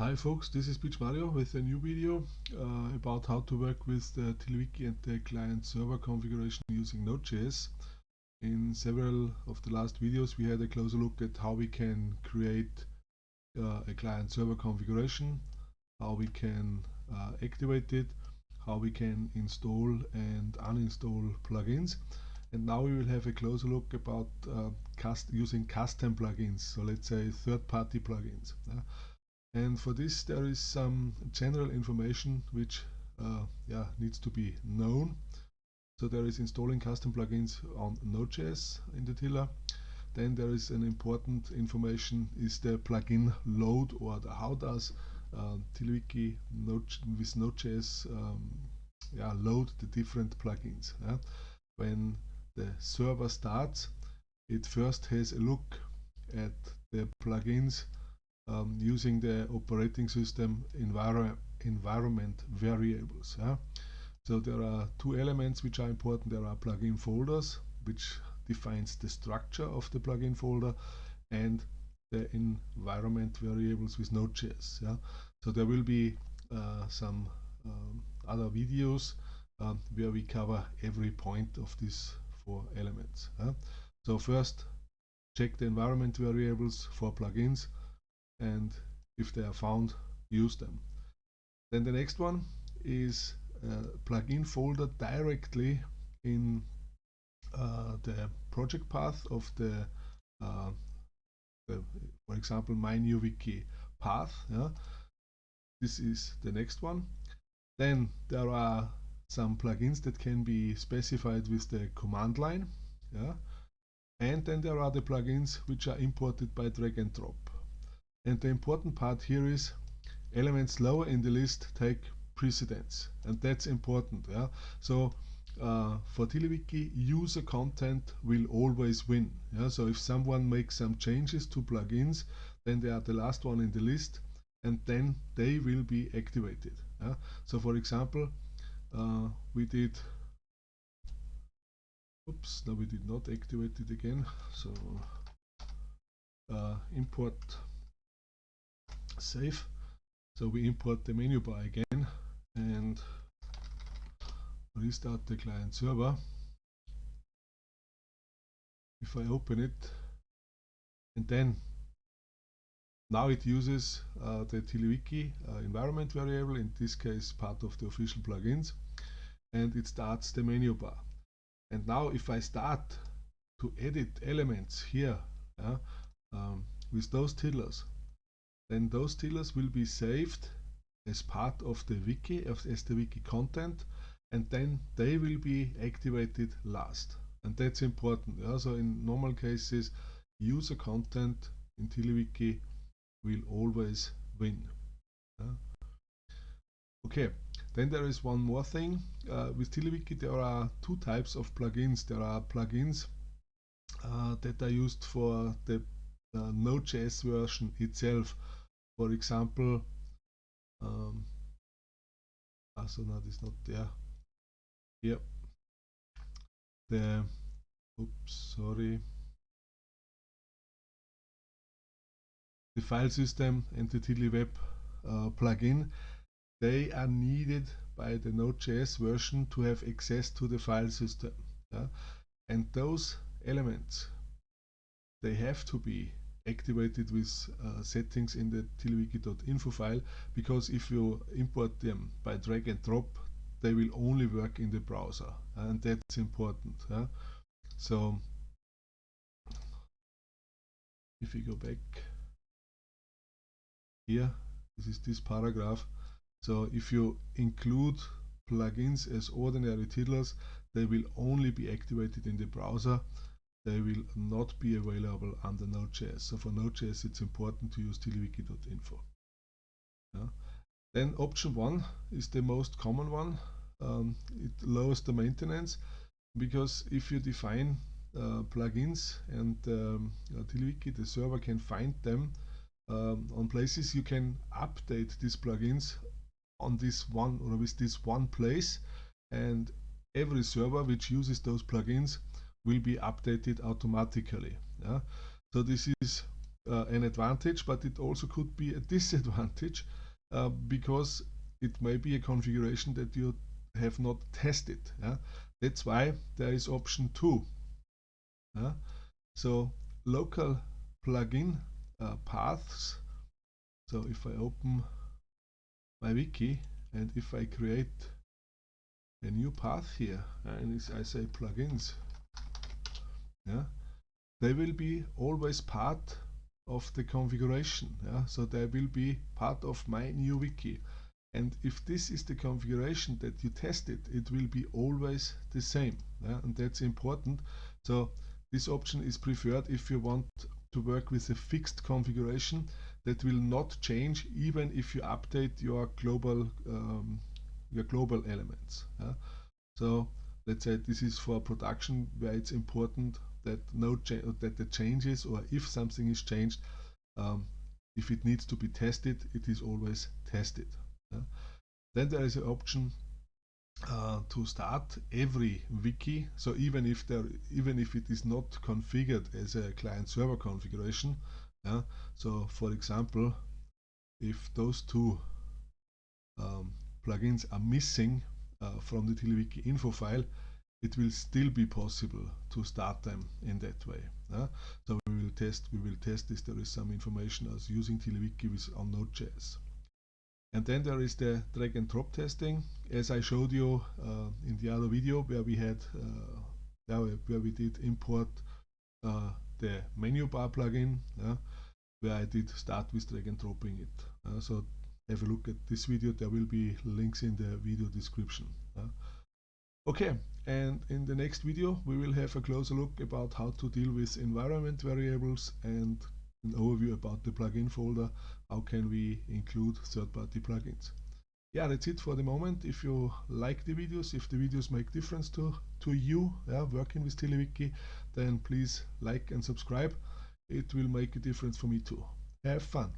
Hi folks, this is Pietsch Mario with a new video uh, about how to work with the TiddlyWiki and the client server configuration using Node.js. In several of the last videos we had a closer look at how we can create uh, a client server configuration, how we can uh, activate it, how we can install and uninstall plugins. And now we will have a closer look about uh, cust using custom plugins, so let's say third-party plugins and for this there is some general information which uh, yeah, needs to be known. So there is installing custom plugins on Node.js in the tiddler. Then there is an important information is the plugin load or the how does uh, TiddlyWiki Node, with Node.js um, yeah, load the different plugins. Yeah? When the server starts, it first has a look at the plugins um, using the operating system enviro environment variables. Yeah? So there are two elements which are important. There are plugin folders, which defines the structure of the plugin folder, and the environment variables with Node.js. Yeah? So there will be uh, some um, other videos um, where we cover every point of these four elements. Yeah? So first, check the environment variables for plugins and if they are found use them. Then the next one is plugin folder directly in uh, the project path of the, uh, the, for example my new wiki path yeah. This is the next one. Then there are some plugins that can be specified with the command line yeah. And then there are the plugins which are imported by drag and drop and the important part here is elements lower in the list take precedence and that's important yeah? So uh, for TiddlyWiki user content will always win yeah? So if someone makes some changes to plugins then they are the last one in the list and then they will be activated yeah? so for example uh, we did oops no we did not activate it again. So uh, import save. So we import the menu bar again and restart the client server. If I open it and then now it uses uh, the TiddlyWiki uh, environment variable, in this case part of the official plugins, and it starts the menu bar. And now if I start to edit elements here uh, um, with those tiddlers, then those tiddlers will be saved as part of the wiki, as the wiki content, and then they will be activated last. And that's important. Yeah? So in normal cases, user content in TiddlyWiki will always win. Yeah? Okay, then there is one more thing. Uh, with TiddlyWiki there are two types of plugins. There are plugins uh, that are used for the uh, Node.js version itself for example um, also is not there yep. The oops sorry. The file system and the TiddlyWeb uh, plugin they are needed by the Node.js version to have access to the file system yeah? and those elements they have to be activated with uh, settings in the tiddlywiki.info file because if you import them by drag and drop they will only work in the browser and that's important huh? so if we go back here this is this paragraph so if you include plugins as ordinary tiddlers they will only be activated in the browser they will not be available under Node.js. So for Node.js it's important to use tiddlywiki.info. Yeah. Then option one is the most common one. Um, it lowers the maintenance because if you define uh, plugins and um, TiddlyWiki, the server can find them um, on places you can update these plugins on this one or with this one place and every server which uses those plugins will be updated automatically. Yeah? So this is uh, an advantage, but it also could be a disadvantage uh, because it may be a configuration that you have not tested. Yeah? That's why there is option 2. Yeah? So local plugin uh, paths. So if I open my wiki and if I create a new path here and I say plugins, yeah, they will be always part of the configuration. Yeah? So they will be part of my new wiki. And if this is the configuration that you tested, it will be always the same. Yeah? And that's important. So this option is preferred if you want to work with a fixed configuration that will not change even if you update your global um, your global elements. Yeah? So let's say this is for production where it's important that no that the changes or if something is changed, um, if it needs to be tested, it is always tested. Yeah? Then there is an option uh, to start every wiki. So even if there, even if it is not configured as a client-server configuration, yeah. So for example, if those two um, plugins are missing uh, from the TiddlyWiki info file, it will still be possible to start them in that way. So we will test we will test if there is some information as using TiddlyWiki with on Node.js. And then there is the drag and drop testing, as I showed you uh, in the other video where we had uh, where we did import uh, the menu bar plugin, where I did start with drag and dropping it. So have a look at this video. There will be links in the video description. Okay, and in the next video we will have a closer look about how to deal with environment variables and an overview about the plugin folder, how can we include third-party plugins. Yeah, that's it for the moment. If you like the videos, if the videos make difference to, to you yeah, working with TiddlyWiki, then please like and subscribe. It will make a difference for me too. Have fun!